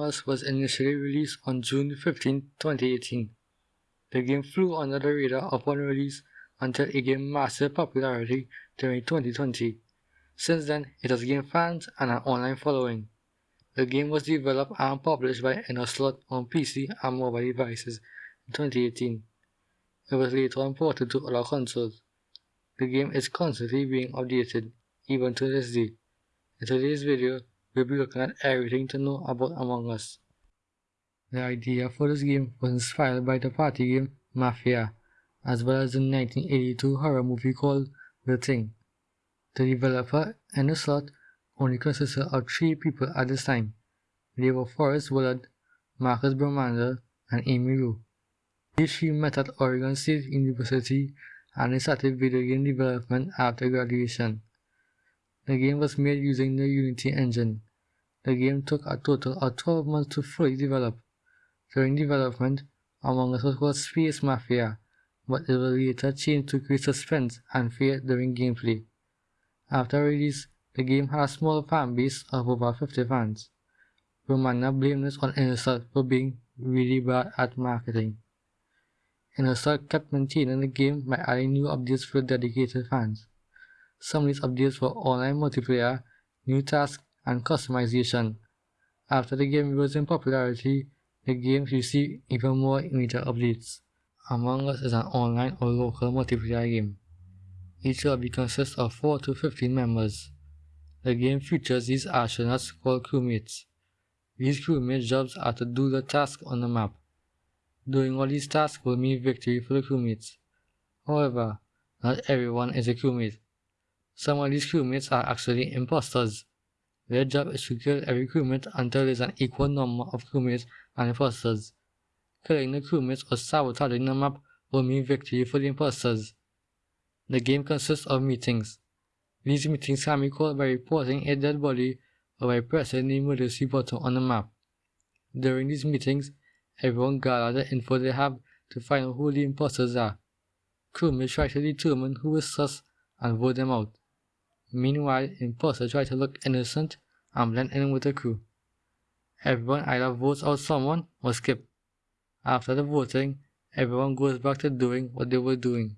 Us was initially released on June 15, 2018. The game flew under the radar upon release until it gained massive popularity during 2020. Since then, it has gained fans and an online following. The game was developed and published by Innersloth on PC and mobile devices in 2018. It was later ported to other consoles. The game is constantly being updated, even to this day. In today's video, we'll be looking at everything to know about Among Us. The idea for this game was inspired by the party game Mafia, as well as the 1982 horror movie called The Thing. The developer, Innersloth only consisted of three people at this time. They were Forrest Willard, Marcus Bromander, and Amy Lowe. These three met at Oregon State University and they started video game development after graduation. The game was made using the Unity engine. The game took a total of 12 months to fully develop. During development, Among Us was Space Mafia, but it was later changed to create suspense and fear during gameplay. After release, the game had a small fan base of over 50 fans. Romana blamed this on Innersloth for being really bad at marketing. Innersloth kept maintaining the game by adding new updates for dedicated fans. Some these updates were online multiplayer, new tasks, and customization. After the game rose in popularity, the game received even more major updates. Among Us is an online or local multiplayer game. Each lobby consists of 4 to 15 members. The game features these astronauts called crewmates. These crewmates' jobs are to do the tasks on the map. Doing all these tasks will mean victory for the crewmates. However, not everyone is a crewmate. Some of these crewmates are actually imposters. Their job is to kill every crewmate until there is an equal number of crewmates and imposters. Killing the crewmates or sabotaging the map will mean victory for the imposters. The game consists of meetings. These meetings can be called by reporting a dead body or by pressing the emergency button on the map. During these meetings, everyone gathers the info they have to find out who the imposters are. Crewmates try to determine who is sus and vote them out. Meanwhile, imposters try to look innocent and blend in with the crew. Everyone either votes out someone or skip. After the voting, everyone goes back to doing what they were doing.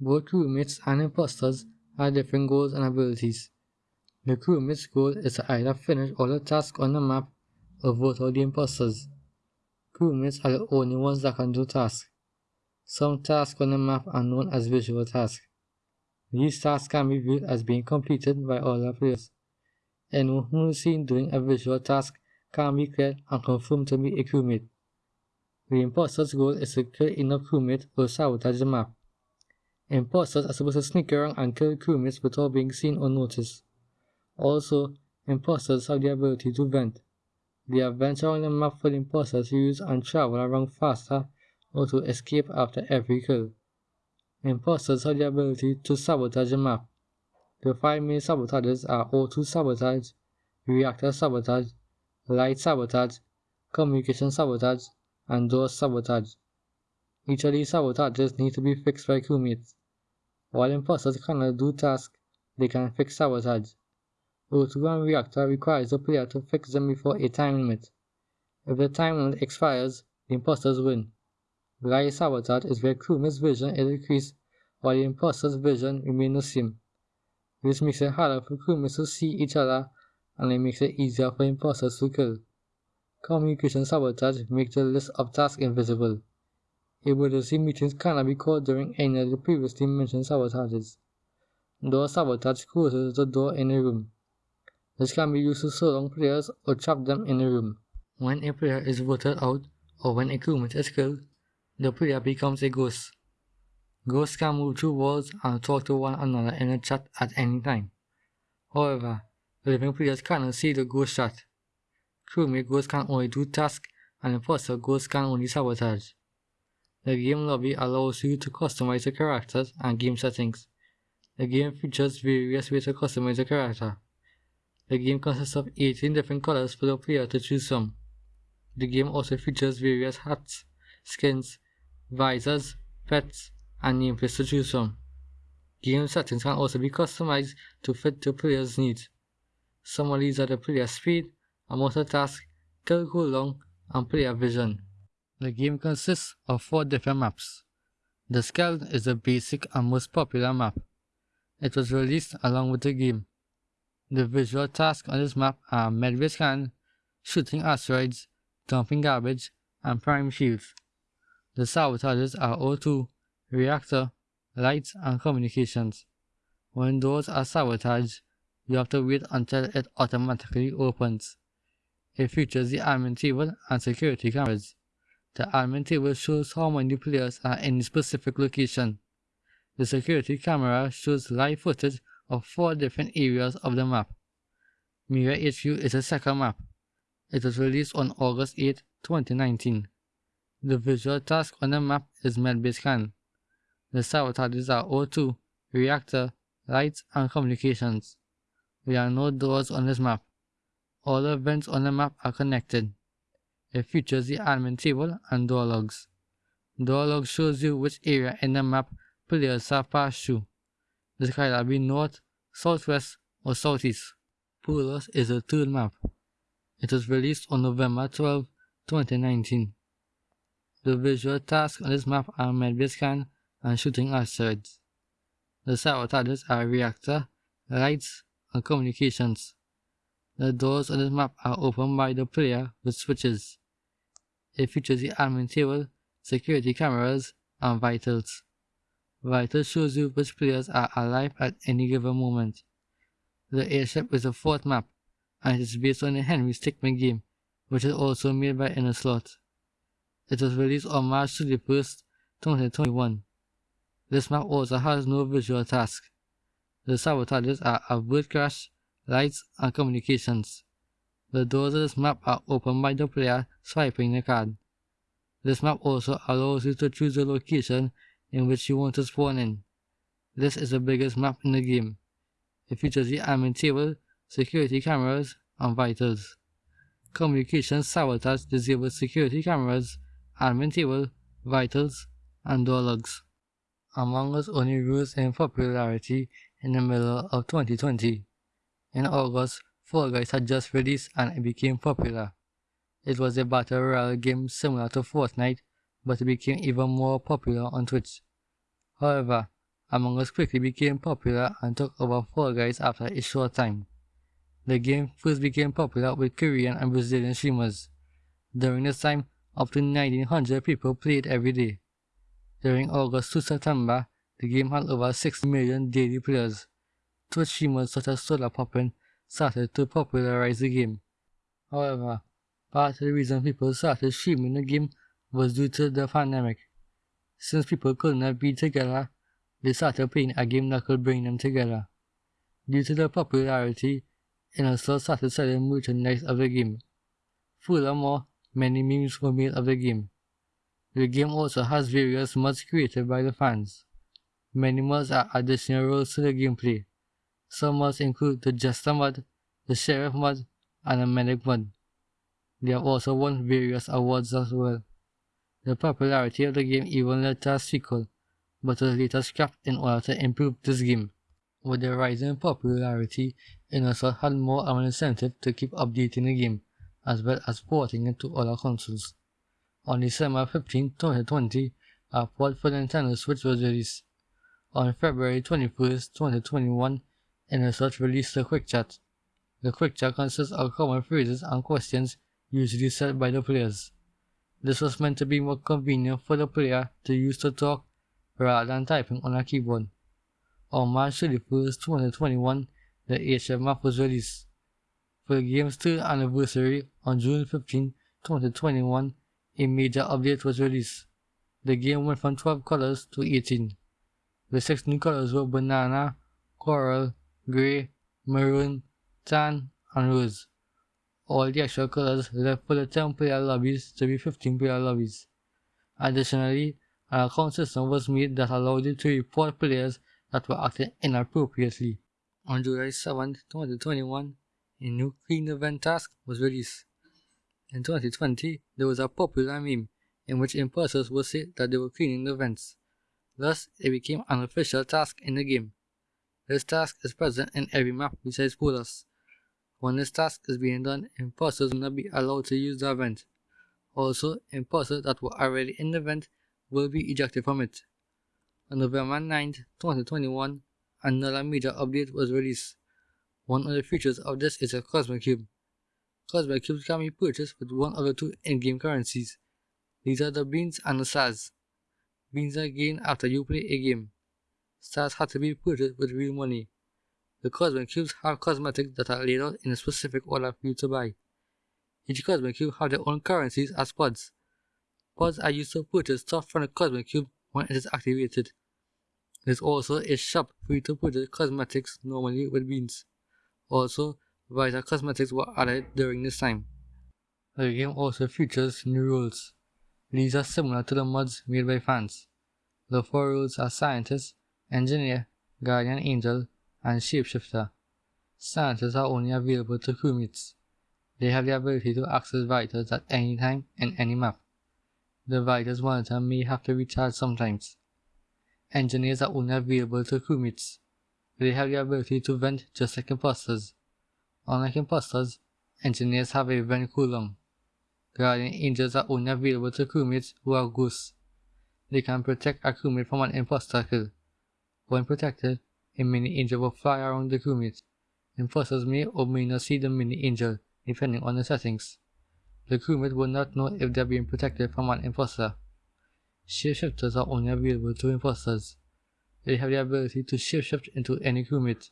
Both crewmates and imposters have different goals and abilities. The crewmate's goal is to either finish all the tasks on the map or vote out the imposters. Crewmates are the only ones that can do tasks. Some tasks on the map are known as visual tasks. These tasks can be viewed as being completed by other players. Anyone who is seen doing a visual task can be cleared and confirmed to be a crewmate. The imposter's goal is to kill enough crewmates or sabotage the map. Imposters are supposed to sneak around and kill crewmates without being seen or noticed. Also, imposters have the ability to vent. They have vents around the map for the imposters to use and travel around faster or to escape after every kill. Imposters have the ability to sabotage a map. The five main sabotages are O2 sabotage, reactor sabotage, light sabotage, communication sabotage, and door sabotage. Each of these sabotages need to be fixed by crewmates. While imposters cannot do tasks, they can fix sabotage. O2 and reactor requires the player to fix them before a time limit. If the time limit expires, the imposters win. Light sabotage is where crewmates' vision is decreased while the imposters' vision remains the same. This makes it harder for crewmates to see each other and it makes it easier for imposters to kill. Communication sabotage makes the list of tasks invisible. Emergency meetings cannot be called during any of the previously mentioned sabotages. Door sabotage closes the door in a room. This can be used to surround players or trap them in a room. When a player is voted out or when a crewmate is killed, the player becomes a ghost. Ghosts can move through walls and talk to one another in a chat at any time. However, living players cannot see the ghost chat. Crewmate ghosts can only do tasks and imposter ghosts can only sabotage. The game lobby allows you to customize your characters and game settings. The game features various ways to customize a character. The game consists of 18 different colors for the player to choose from. The game also features various hats, skins, visors, pets, and nameplates to. Game settings can also be customized to fit the player's needs. Some of these are the player speed, amount of tasks, kill cooldown, and player vision. The game consists of four different maps. The Skeld is the basic and most popular map. It was released along with the game. The visual tasks on this map are medbay scan, shooting asteroids, dumping garbage, and prime shields. The sabotages are O2, reactor, lights, and communications. When doors are sabotaged, you have to wait until it automatically opens. It features the admin table and security cameras. The admin table shows how many players are in a specific location. The security camera shows live footage of four different areas of the map. Mira HQ is a second map. It was released on August 8, 2019. The visual task on the map is medbay scan. The sabotages are O2, reactor, lights, and communications. There are no doors on this map. All the vents on the map are connected. It features the admin table and door logs. Door log shows you which area in the map players have passed through. This can either be north, southwest, or southeast. Polus is a third map. It was released on November 12, 2019. The visual tasks on this map are medbay scan and shooting asteroids. The sabotages are reactor, lights, and communications. The doors on this map are opened by the player with switches. It features the admin table, security cameras, and vitals. Vitals shows you which players are alive at any given moment. The airship is the fourth map, and it is based on the Henry Stickmin game, which is also made by Innersloth. It was released on March 31st, 2021. This map also has no visual task. The sabotages are avert crash, lights, and communications. The doors of this map are opened by the player swiping the card. This map also allows you to choose the location in which you want to spawn in. This is the biggest map in the game. It features the admin table, security cameras, and vitals. Communications sabotage disables security cameras admin vitals, and door. Among Us only rose in popularity in the middle of 2020. In August, Fall Guys had just released and it became popular. It was a battle royale game similar to Fortnite, but it became even more popular on Twitch. However, Among Us quickly became popular and took over Fall Guys after a short time. The game first became popular with Korean and Brazilian streamers. During this time, up to 1900 people played every day. During August to September, the game had over 6 million daily players. Twitch streamers such as Sodapoppin started to popularize the game. However, part of the reason people started streaming the game was due to the pandemic. Since people could not be together, they started playing a game that could bring them together. Due to the popularity, Innersloth started selling merchandise of the game. Furthermore, Many memes were made of the game. The game also has various mods created by the fans. Many mods are additional rules to the gameplay. Some mods include the Jester mod, the Sheriff mod, and the Medic mod. They have also won various awards as well. The popularity of the game even led to a sequel, but was later scrapped in order to improve this game. With the rising popularity, Innersloth had more of an incentive to keep updating the game as well as porting it to other consoles. On December 15, 2020, a port uh, for the Nintendo Switch was released. On February 21, 2021, Innersloth released the Quick Chat. The Quick Chat consists of common phrases and questions usually said by the players. This was meant to be more convenient for the player to use to talk rather than typing on a keyboard. On March 31, 2021, the HF map was released. For the game's third anniversary on June 15, 2021, a major update was released. The game went from 12 colors to 18. The six new colors were banana, coral, grey, maroon, tan, and rose. All the extra colors left for the 10 player lobbies to be 15 player lobbies. Additionally, an account system was made that allowed you to report players that were acting inappropriately. On July 7, 2021, a new clean vent task was released. In 2020, there was a popular meme in which imposters would say that they were cleaning the vents. Thus, it became an official task in the game. This task is present in every map besides Polus. When this task is being done, imposters will not be allowed to use the vent. Also, imposters that were already in the vent will be ejected from it. On November 9, 2021, another major update was released. One of the features of this is a Cosmic Cube. Cosmic Cubes can be purchased with one of the two in-game currencies. These are the beans and the stars. Beans are gained after you play a game. Stars have to be purchased with real money. The Cosmic Cubes have cosmetics that are laid out in a specific order for you to buy. Each Cosmic Cube have their own currencies as pods. Pods are used to purchase stuff from the Cosmic Cube when it is activated. There's also a shop for you to purchase cosmetics normally with beans. Also, Vita cosmetics were added during this time. The game also features new rules. These are similar to the mods made by fans. The four rules are Scientist, Engineer, Guardian Angel, and Shapeshifter. Scientists are only available to crewmates. They have the ability to access vitals at any time in any map. The vitals monitor may have to recharge sometimes. Engineers are only available to crewmates. They have the ability to vent just like imposters. Unlike imposters, engineers have a vent cooldown. Guardian angels are only available to crewmates who are ghosts. They can protect a crewmate from an imposter kill. When protected, a mini angel will fly around the crewmate. Imposters may or may not see the mini angel, depending on the settings. The crewmate will not know if they are being protected from an imposter. Shapeshifters are only available to imposters. They have the ability to shapeshift into any crewmate.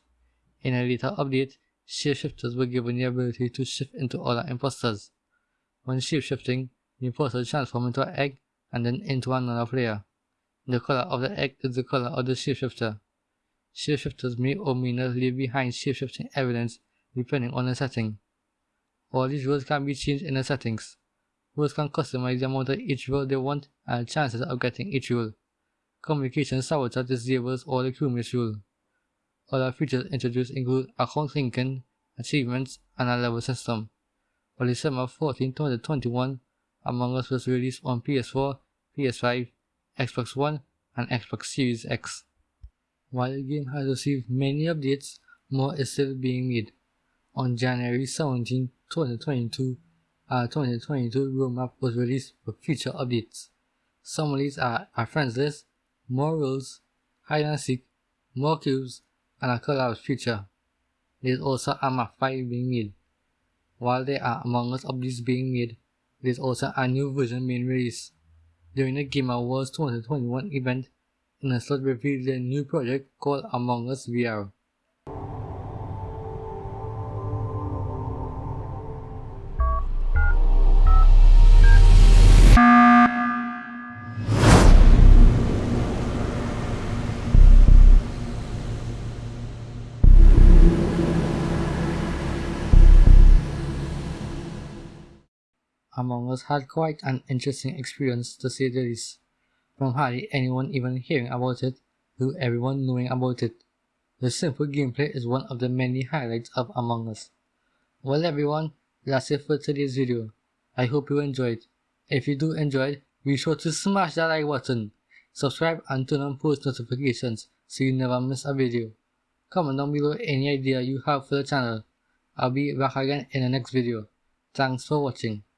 In a later update, shapeshifters were given the ability to shift into other imposters. When shapeshifting, the imposter transforms into an egg and then into another player. The color of the egg is the color of the shapeshifter. Shapeshifters may or may not leave behind shapeshifting evidence depending on the setting. All these rules can be changed in the settings. Rules can customize the amount of each rule they want and chances of getting each rule. Communication sabotage disables all the crewmates rule. Other features introduced include account linking, achievements, and a level system. On December 14, 2021, Among Us was released on PS4, PS5, Xbox One, and Xbox Series X. While the game has received many updates, more is still being made. On January 17, 2022, a 2022 roadmap was released with future updates. Some of these are a friends list, more rules, hide and seek, more cubes, and a collabs feature. There is also a map 5 being made. While there are Among Us updates being made, there is also a new version being released. During the Game Awards 2021 event, Nestled revealed a new project called Among Us VR. Us had quite an interesting experience to say the least from hardly anyone even hearing about it to everyone knowing about it. The simple gameplay is one of the many highlights of Among Us. Well everyone, that's it for today's video. I hope you enjoyed. If you do enjoy, it, be sure to smash that like button, subscribe and turn on post notifications so you never miss a video. Comment down below any idea you have for the channel. I'll be back again in the next video. Thanks for watching.